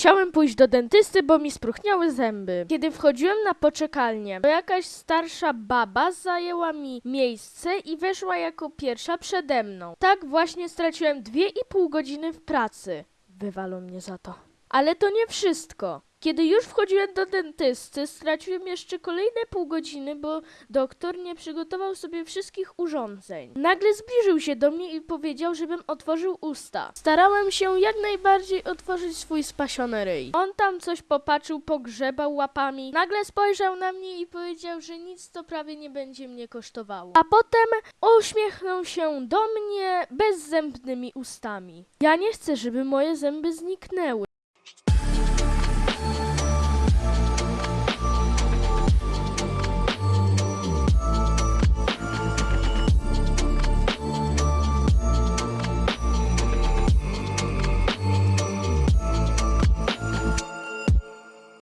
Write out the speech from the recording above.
Musiałem pójść do dentysty, bo mi spróchniały zęby. Kiedy wchodziłem na poczekalnię, to jakaś starsza baba zajęła mi miejsce i weszła jako pierwsza przede mną. Tak właśnie straciłem dwie i pół godziny w pracy. Wywalą mnie za to. Ale to nie wszystko. Kiedy już wchodziłem do dentysty, straciłem jeszcze kolejne pół godziny, bo doktor nie przygotował sobie wszystkich urządzeń. Nagle zbliżył się do mnie i powiedział, żebym otworzył usta. Starałem się jak najbardziej otworzyć swój spasiony ryj. On tam coś popatrzył, pogrzebał łapami, nagle spojrzał na mnie i powiedział, że nic to prawie nie będzie mnie kosztowało. A potem uśmiechnął się do mnie bezzębnymi ustami. Ja nie chcę, żeby moje zęby zniknęły.